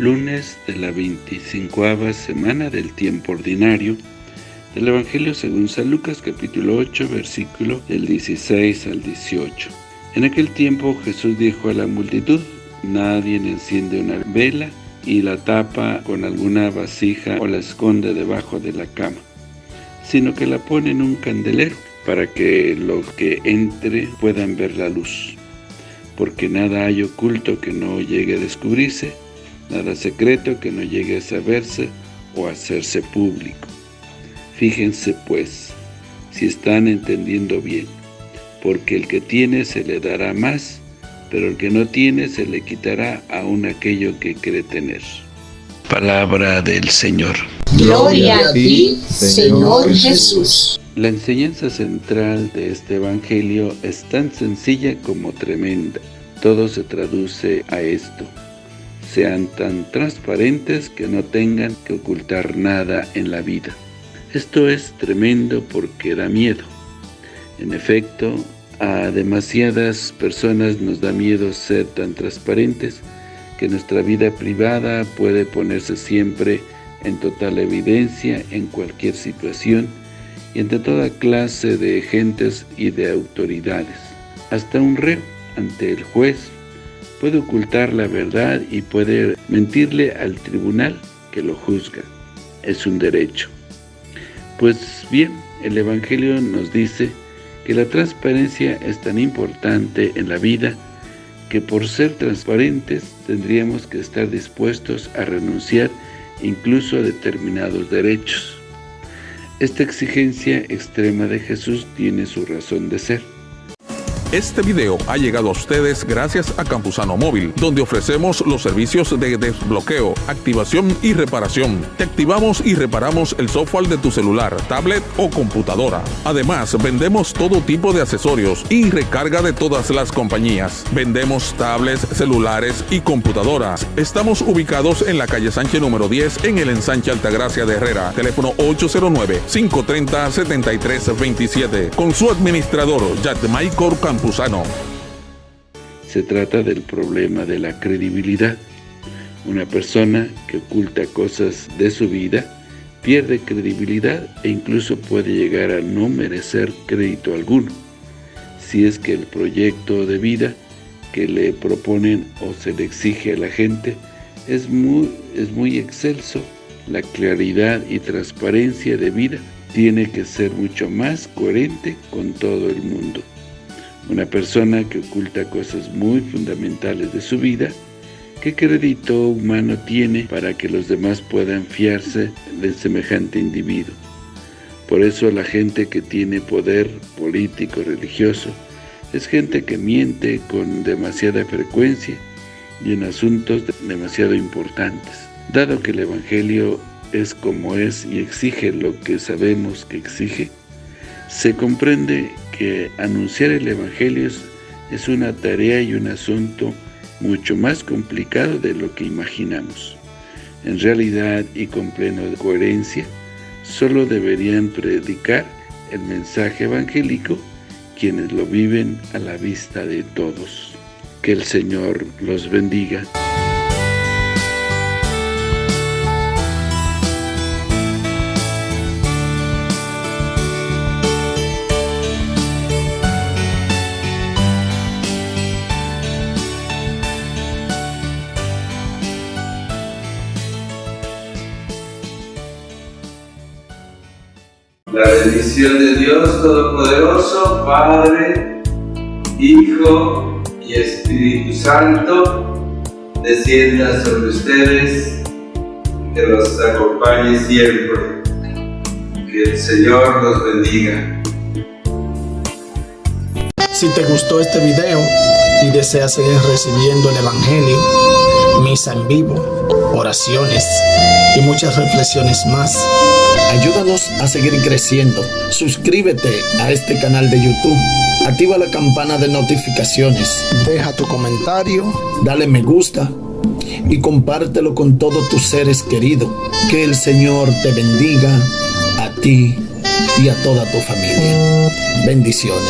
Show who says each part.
Speaker 1: lunes de la 25 semana del tiempo ordinario del Evangelio según San Lucas capítulo 8 versículo del 16 al 18. En aquel tiempo Jesús dijo a la multitud, nadie enciende una vela y la tapa con alguna vasija o la esconde debajo de la cama, sino que la pone en un candelero para que los que entre puedan ver la luz. Porque nada hay oculto que no llegue a descubrirse, nada secreto que no llegue a saberse o a hacerse público. Fíjense pues, si están entendiendo bien, porque el que tiene se le dará más, pero el que no tiene se le quitará aún aquello que cree tener. Palabra del Señor.
Speaker 2: Gloria a ti, Señor Jesús.
Speaker 1: La enseñanza central de este Evangelio es tan sencilla como tremenda. Todo se traduce a esto. Sean tan transparentes que no tengan que ocultar nada en la vida. Esto es tremendo porque da miedo. En efecto, a demasiadas personas nos da miedo ser tan transparentes que nuestra vida privada puede ponerse siempre en total evidencia en cualquier situación y entre toda clase de gentes y de autoridades. Hasta un reo ante el juez puede ocultar la verdad y puede mentirle al tribunal que lo juzga. Es un derecho. Pues bien, el Evangelio nos dice que la transparencia es tan importante en la vida que por ser transparentes tendríamos que estar dispuestos a renunciar incluso a determinados derechos. Esta exigencia extrema de Jesús tiene su razón de ser.
Speaker 3: Este video ha llegado a ustedes gracias a Campusano Móvil, donde ofrecemos los servicios de desbloqueo, activación y reparación. Te activamos y reparamos el software de tu celular, tablet o computadora. Además, vendemos todo tipo de accesorios y recarga de todas las compañías. Vendemos tablets, celulares y computadoras. Estamos ubicados en la calle Sánchez número 10 en el ensanche Altagracia de Herrera. Teléfono 809-530-7327. Con su administrador, Michael
Speaker 1: Se trata del problema de la credibilidad. Una persona que oculta cosas de su vida pierde credibilidad e incluso puede llegar a no merecer crédito alguno, si es que el proyecto de vida que le proponen o se le exige a la gente es muy, es muy excelso, la claridad y transparencia de vida tiene que ser mucho más coherente con todo el mundo. Una persona que oculta cosas muy fundamentales de su vida, ¿qué crédito humano tiene para que los demás puedan fiarse de semejante individuo? Por eso la gente que tiene poder político, religioso, es gente que miente con demasiada frecuencia y en asuntos demasiado importantes. Dado que el Evangelio es como es y exige lo que sabemos que exige, se comprende anunciar el Evangelio es, una tarea y un asunto mucho más complicado de lo que imaginamos. En realidad y con plena coherencia, solo deberían predicar el mensaje evangélico quienes lo viven a la vista de todos. Que el Señor los bendiga.
Speaker 4: La bendición de Dios Todopoderoso, Padre, Hijo y Espíritu Santo, descienda sobre ustedes, que los acompañe siempre. Que el Señor los bendiga.
Speaker 5: Si te gustó este video y deseas seguir recibiendo el Evangelio, misa en vivo, oraciones y muchas reflexiones más, Ayúdanos a seguir creciendo. Suscríbete a este canal de YouTube. Activa la campana de notificaciones. Deja tu comentario. Dale me gusta. Y compártelo con todos tus seres queridos. Que el Señor te bendiga a ti y a toda tu familia. Bendiciones.